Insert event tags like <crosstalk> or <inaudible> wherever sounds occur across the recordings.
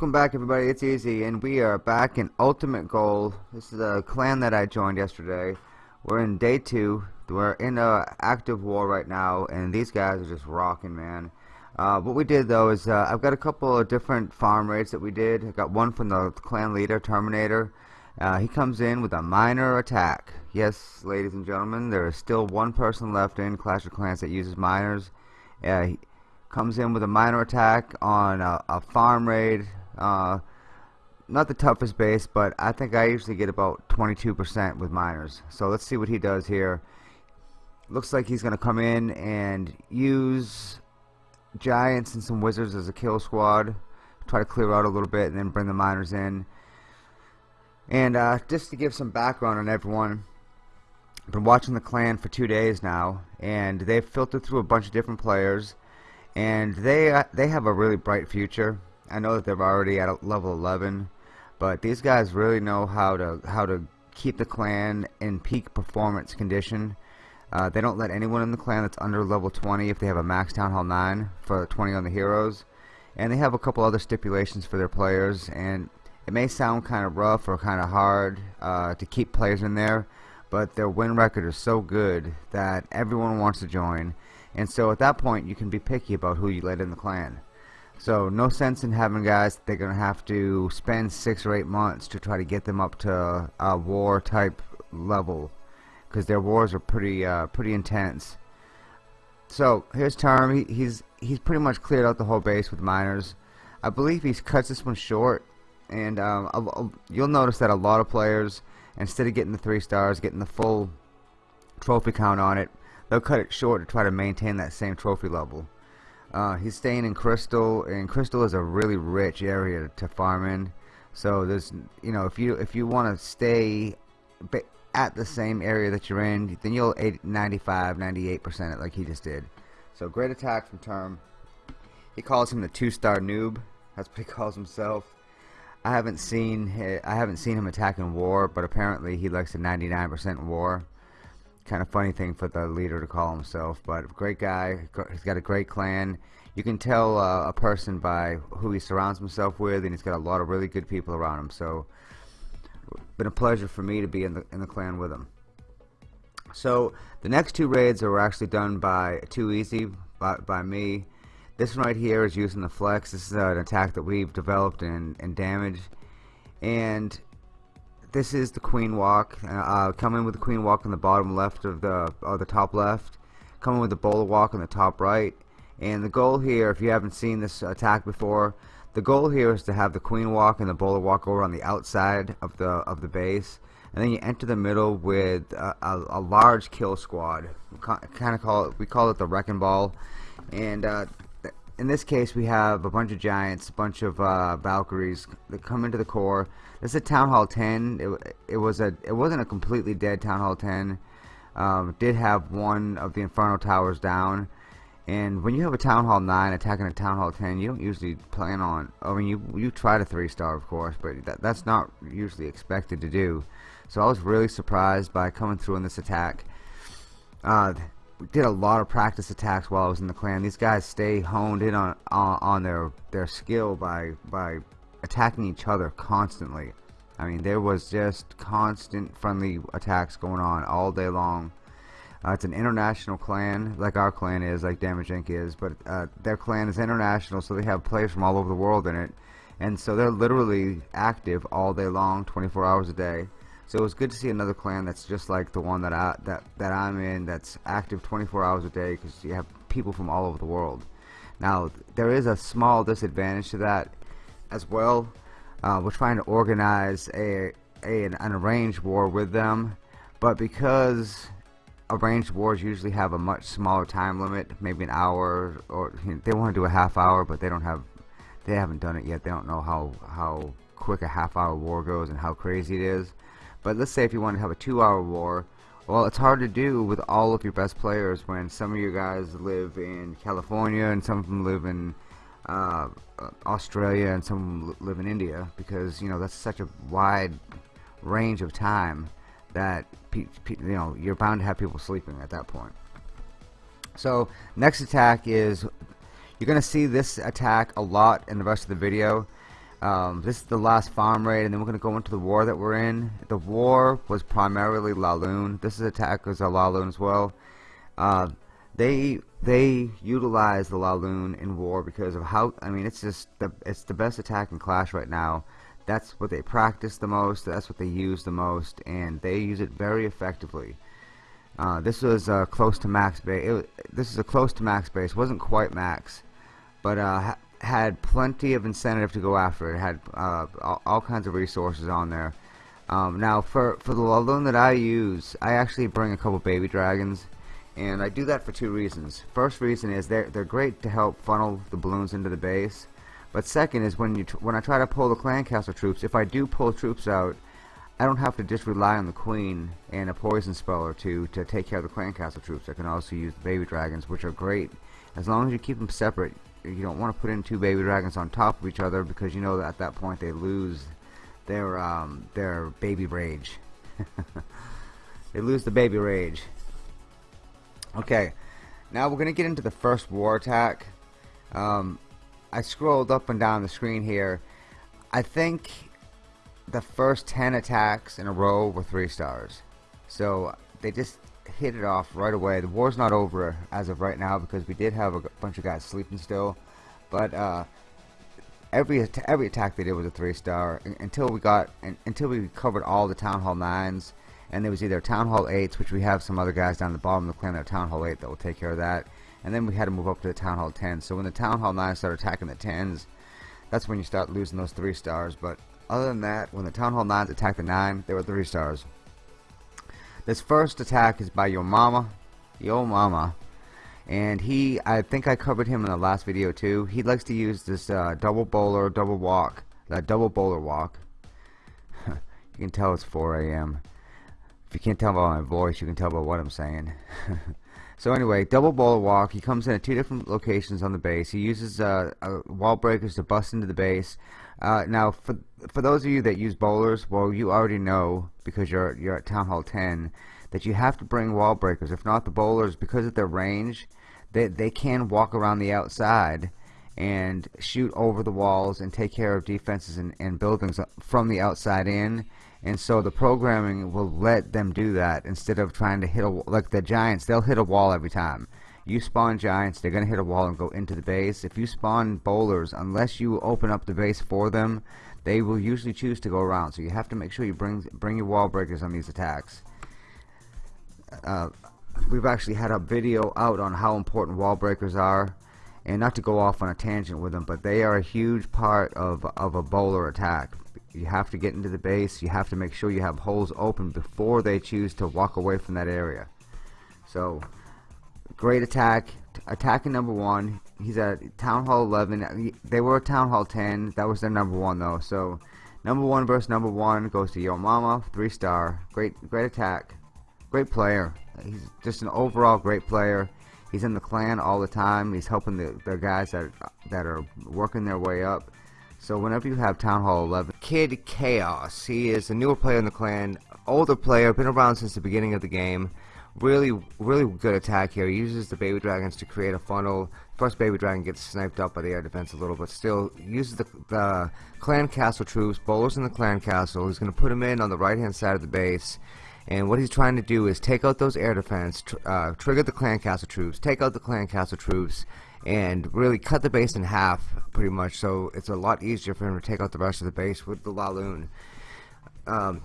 Welcome back everybody, it's Easy, and we are back in Ultimate Gold. This is a clan that I joined yesterday. We're in day two. We're in a active war right now, and these guys are just rocking, man. Uh, what we did though is, uh, I've got a couple of different farm raids that we did. I got one from the clan leader, Terminator. Uh, he comes in with a miner attack. Yes, ladies and gentlemen, there is still one person left in Clash of Clans that uses miners. Uh, he, comes in with a miner attack on a, a farm raid. Uh, not the toughest base, but I think I usually get about 22% with miners. So let's see what he does here. Looks like he's going to come in and use giants and some wizards as a kill squad. Try to clear out a little bit and then bring the miners in. And uh, just to give some background on everyone, I've been watching the clan for two days now, and they've filtered through a bunch of different players and they uh, they have a really bright future. I know that they're already at a level 11, but these guys really know how to how to keep the clan in peak performance condition. Uh, they don't let anyone in the clan that's under level 20 if they have a max Town Hall 9 for 20 on the heroes. And they have a couple other stipulations for their players, and it may sound kind of rough or kind of hard uh, to keep players in there, but their win record is so good that everyone wants to join and so at that point you can be picky about who you let in the clan so no sense in having guys they're gonna have to spend six or eight months to try to get them up to a war type level because their wars are pretty uh, pretty intense. So here's Term. He, he's he's pretty much cleared out the whole base with miners I believe he's cuts this one short and um, you'll notice that a lot of players instead of getting the three stars getting the full trophy count on it they'll cut it short to try to maintain that same trophy level. Uh, he's staying in Crystal, and Crystal is a really rich area to farm in. So there's, you know, if you if you want to stay at the same area that you're in, then you'll 80, 95, 98 percent it like he just did. So great attack from Term. He calls him the two-star noob. That's what he <laughs> calls himself. I haven't seen I haven't seen him attack in war, but apparently he likes the 99% war kind of funny thing for the leader to call himself but great guy he's got a great clan. You can tell uh, a person by who he surrounds himself with and he's got a lot of really good people around him so been a pleasure for me to be in the in the clan with him. So the next two raids are actually done by too easy by, by me. This one right here is using the flex. This is an attack that we've developed and, and damaged. And this is the queen walk. Uh, coming with the queen walk on the bottom left of the or the top left. Coming with the bowler walk on the top right. And the goal here if you haven't seen this attack before the goal here is to have the queen walk and the bowler walk over on the outside of the of the base. And then you enter the middle with a, a, a large kill squad. Kind of call it we call it the wrecking ball. And uh, in this case we have a bunch of giants, a bunch of uh, Valkyries that come into the core. This is a Town Hall 10. It, it was a it wasn't a completely dead Town Hall 10. Um, did have one of the Inferno Towers down. And when you have a Town Hall 9 attacking a Town Hall 10, you don't usually plan on. I mean, you you try to three star, of course, but that, that's not usually expected to do. So I was really surprised by coming through in this attack. Uh, did a lot of practice attacks while I was in the clan. These guys stay honed in on on, on their their skill by by attacking each other constantly. I mean, there was just constant friendly attacks going on all day long. Uh, it's an international clan, like our clan is, like Damage Inc. is, but uh, their clan is international, so they have players from all over the world in it. And so they're literally active all day long, 24 hours a day. So it was good to see another clan that's just like the one that I that that I'm in that's active 24 hours a day because you have people from all over the world. Now there is a small disadvantage to that as well. Uh, we're trying to organize a, a an, an arranged war with them, but because arranged wars usually have a much smaller time limit, maybe an hour, or you know, they want to do a half hour, but they don't have, they haven't done it yet. They don't know how how quick a half hour war goes and how crazy it is. But let's say if you want to have a two-hour war, well, it's hard to do with all of your best players when some of you guys live in California and some of them live in uh, Australia and some live in India because you know that's such a wide range of time that you know you're bound to have people sleeping at that point. So next attack is you're gonna see this attack a lot in the rest of the video Um, this is the last farm raid, and then we're going to go into the war that we're in. The war was primarily Laloon. This is attack as a Laloon as well. Uh, they they utilize the Laloon in war because of how I mean it's just the it's the best attack in Clash right now. That's what they practice the most. That's what they use the most, and they use it very effectively. Uh, this was uh, close to max base. This is a close to max base. wasn't quite max, but uh, had plenty of incentive to go after it. it had uh, all, kinds of resources on there. Um, now, for for the loan that I use, I actually bring a couple baby dragons, and I do that for two reasons. First reason is they're they're great to help funnel the balloons into the base, but second is when you when I try to pull the clan castle troops, if I do pull troops out, I don't have to just rely on the queen and a poison spell or two to take care of the clan castle troops. I can also use the baby dragons, which are great as long as you keep them separate you don't want to put in two baby dragons on top of each other because you know that at that point they lose their um, their baby rage. <laughs> they lose the baby rage. Okay, now we're gonna get into the first war attack. Um, I scrolled up and down the screen here. I think the first 10 attacks in a row were 3 stars. So they just hit it off right away. The war's not over as of right now because we did have a bunch of guys sleeping still. But uh, every every attack they did was a three star until we got until we covered all the Town Hall nines. And there was either Town Hall 8s, which we have some other guys down the bottom of the clan that Town Hall 8 that will take care of that. And then we had to move up to the Town Hall 10. So when the Town Hall 9s start attacking the 10s, that's when you start losing those 3 stars. But other than that, when the Town Hall 9s attacked the 9, they were 3 stars. This first attack is by Yo Mama. Yo Mama. And he, I think I covered him in the last video too. He likes to use this uh, double bowler, double walk. That double bowler walk. <laughs> you can tell it's 4 a.m. If you can't tell by my voice, you can tell by what I'm saying. <laughs> so anyway, double bowler walk. He comes in at two different locations on the base. He uses uh, uh, wall breakers to bust into the base. Uh, now, for for those of you that use bowlers, well, you already know because you're you're at Town Hall 10 that you have to bring wall breakers. If not, the bowlers, because of their range, they they can walk around the outside and shoot over the walls and take care of defenses and, and buildings from the outside in. And so the programming will let them do that instead of trying to hit a like the giants. They'll hit a wall every time. You spawn giants, they're going to hit a wall and go into the base. If you spawn bowlers, unless you open up the base for them, they will usually choose to go around. So you have to make sure you bring bring your wall breakers on these attacks. Uh, we've actually had a video out on how important wall breakers are and not to go off on a tangent with them but they are a huge part of, of a bowler attack you have to get into the base you have to make sure you have holes open before they choose to walk away from that area so Great attack. Attacking number one. He's at Town Hall 11. They were Town Hall 10. That was their number one, though. So, number one versus number one goes to Yo Mama. Three star. Great, great attack. Great player. He's just an overall great player. He's in the clan all the time. He's helping the, the guys that, that are working their way up. So whenever you have Town Hall 11, Kid Chaos. He is a newer player in the clan, older player, been around since the beginning of the game really really good attack here. He uses the baby dragons to create a funnel. First baby dragon gets sniped up by the air defense a little, but still uses the, the clan castle troops, bowlers in the clan castle. He's going to put him in on the right hand side of the base. And what he's trying to do is take out those air defense, tr uh, trigger the clan castle troops, take out the clan castle troops, and really cut the base in half, pretty much. So it's a lot easier for him to take out the rest of the base with the Laloon. Um,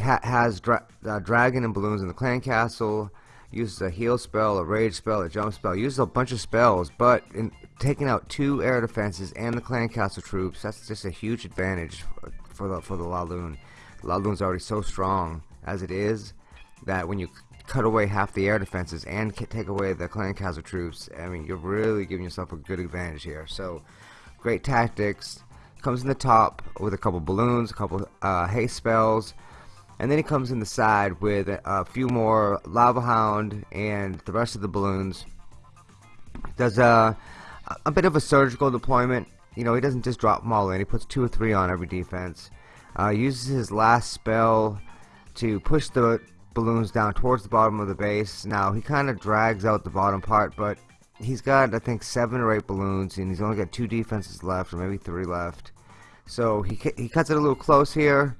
ha has dra uh, dragon and balloons in the clan castle uses a heal spell, a rage spell, a jump spell, uses a bunch of spells, but in taking out two air defenses and the clan castle troops, that's just a huge advantage for the for the Laloon. Laloon's already so strong as it is that when you cut away half the air defenses and take away the clan castle troops, I mean you're really giving yourself a good advantage here. So great tactics. Comes in the top with a couple balloons, a couple uh, haste spells, and then he comes in the side with a few more Lava Hound and the rest of the balloons. Does a, a bit of a surgical deployment. You know, he doesn't just drop them all in. He puts two or three on every defense. Uh, uses his last spell to push the balloons down towards the bottom of the base. Now, he kind of drags out the bottom part, but he's got, I think, seven or eight balloons, and he's only got two defenses left, or maybe three left. So he, he cuts it a little close here,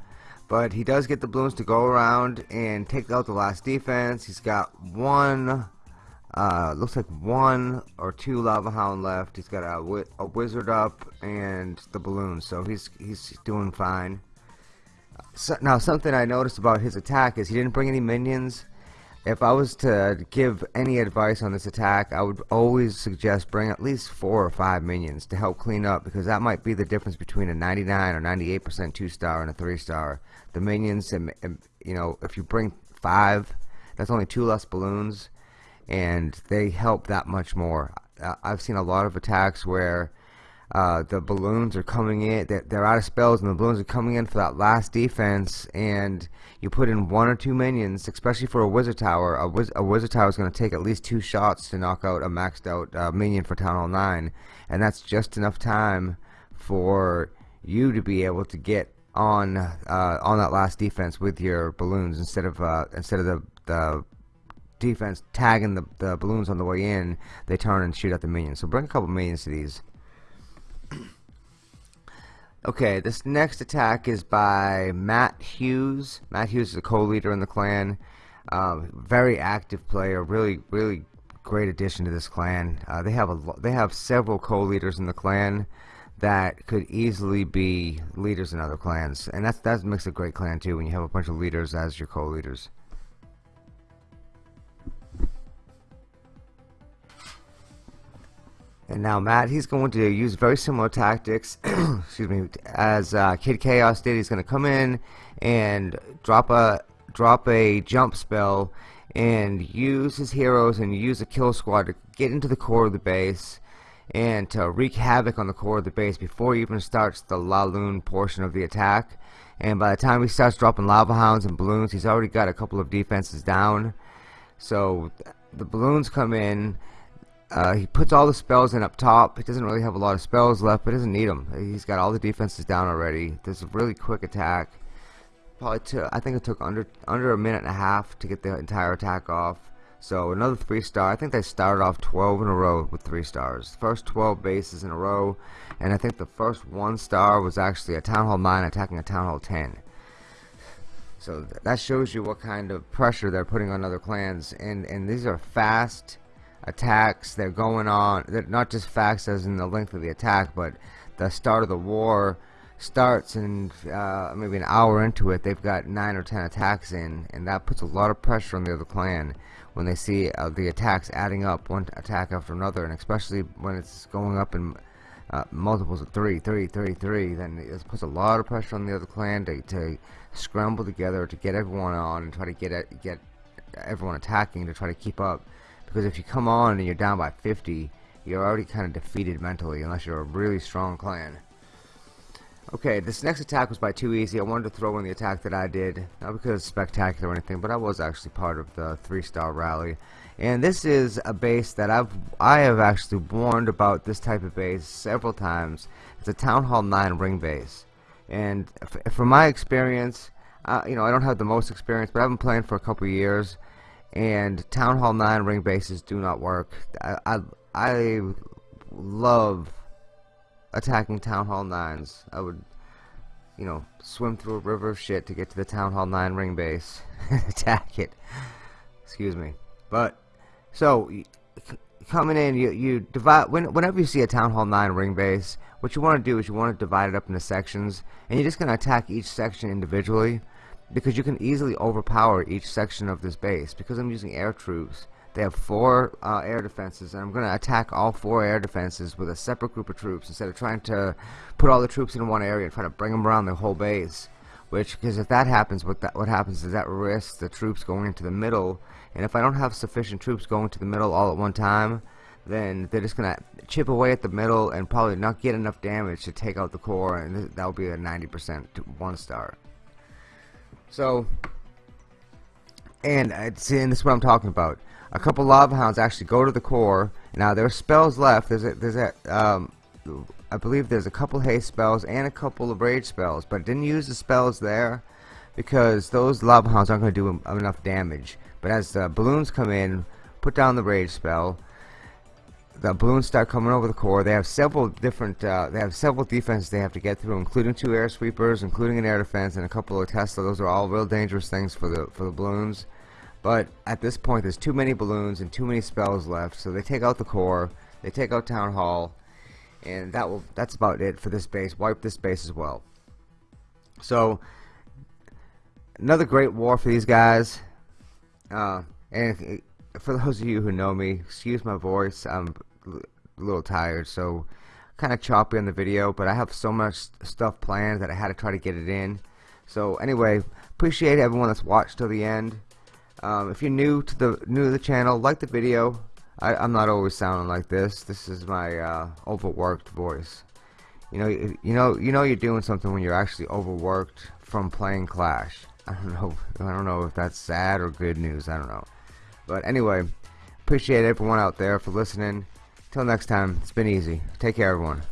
but he does get the balloons to go around and take out the last defense. He's got one, uh, looks like one or two Lava Hound left. He's got a, a Wizard up and the balloons, so he's, he's doing fine. So, now something I noticed about his attack is he didn't bring any minions if I was to give any advice on this attack, I would always suggest bring at least four or five minions to help clean up because that might be the difference between a 99 or 98% two star and a three star. The minions, and, and, you know, if you bring five, that's only two less balloons, and they help that much more. I've seen a lot of attacks where uh, the balloons are coming in. They're, they're, out of spells and the balloons are coming in for that last defense and you put in one or two minions especially for a wizard tower. A, wiz a wizard tower is going to take at least two shots to knock out a maxed out uh, minion for town hall 9 and that's just enough time for you to be able to get on uh, on that last defense with your balloons instead of uh, instead of the, the defense tagging the, the balloons on the way in. They turn and shoot at the minions. So bring a couple minions to these Okay, this next attack is by Matt Hughes. Matt Hughes is a co-leader in the clan. Uh, very active player, really, really great addition to this clan. Uh, they have a they have several co-leaders in the clan that could easily be leaders in other clans, and that's that makes a great clan too when you have a bunch of leaders as your co-leaders. And now Matt, he's going to use very similar tactics, <clears throat> excuse me, as uh, Kid Chaos did. He's going to come in and drop a drop a jump spell and use his heroes and use a kill squad to get into the core of the base and to wreak havoc on the core of the base before he even starts the la Laloon portion of the attack. And by the time he starts dropping lava hounds and balloons, he's already got a couple of defenses down. So the balloons come in uh, he puts all the spells in up top. He doesn't really have a lot of spells left, but doesn't need them. He's got all the defenses down already. There's a really quick attack. Probably took, I think it took under under a minute and a half to get the entire attack off. So another three star. I think they started off 12 in a row with three stars. First 12 bases in a row, and I think the first one star was actually a Town Hall 9 attacking a Town Hall 10. So that shows you what kind of pressure they're putting on other clans, and and these are fast attacks they're going on not just facts as in the length of the attack but the start of the war starts and uh, maybe an hour into it they've got nine or ten attacks in and that puts a lot of pressure on the other clan when they see uh, the attacks adding up one attack after another and especially when it's going up in uh, multiples of three, three, three, three, then it puts a lot of pressure on the other clan to, to scramble together to get everyone on and try to get get everyone attacking to try to keep up because if you come on and you're down by 50 you're already kind of defeated mentally unless you're a really strong clan okay this next attack was by too easy. I wanted to throw in the attack that I did. Not because it's spectacular or anything but I was actually part of the three star rally. And this is a base that I've I have actually warned about this type of base several times. It's a Town Hall 9 ring base. And from my experience uh, you know I don't have the most experience but I've been playing for a couple years and Town Hall 9 ring bases do not work. I, I, I love attacking Town Hall 9s. I would, you know, swim through a river of shit to get to the Town Hall 9 ring base <laughs> and attack it. Excuse me. But, so, coming in, you, you divide, when, whenever you see a Town Hall 9 ring base, what you want to do is you want to divide it up into sections, and you're just going to attack each section individually because you can easily overpower each section of this base. Because I'm using air troops they have four uh, air defenses and I'm gonna attack all four air defenses with a separate group of troops instead of trying to put all the troops in one area and try to bring them around the whole base. Which because if that happens what that what happens is that risks the troops going into the middle. And if I don't have sufficient troops going to the middle all at one time then they're just gonna chip away at the middle and probably not get enough damage to take out the core and that will be a 90% one star so, and, it's and this is what I'm talking about. A couple lava hounds actually go to the core. Now there's spells left. There's a, there's a, um, I believe there's a couple haste spells and a couple of rage spells, but didn't use the spells there because those lava hounds aren't going to do enough damage. But as the balloons come in, put down the rage spell. The balloons start coming over the core. They have several different, uh, they have several defenses they have to get through, including two air sweepers, including an air defense, and a couple of Tesla. Those are all real dangerous things for the for the balloons. But at this point, there's too many balloons and too many spells left, so they take out the core, they take out Town Hall, and that will that's about it for this base. Wipe this base as well. So another great war for these guys. Uh, and for those of you who know me, excuse my voice. I'm a little tired, so kind of choppy on the video. But I have so much stuff planned that I had to try to get it in. So anyway, appreciate everyone that's watched till the end. Um, if you're new to the new to the channel, like the video. I, am not always sounding like this. This is my uh, overworked voice. You know, you, you know, you know, you're doing something when you're actually overworked from playing Clash. I don't know. I don't know if that's sad or good news. I don't know. But anyway, appreciate everyone out there for listening. Till next time, it's been easy. Take care, everyone.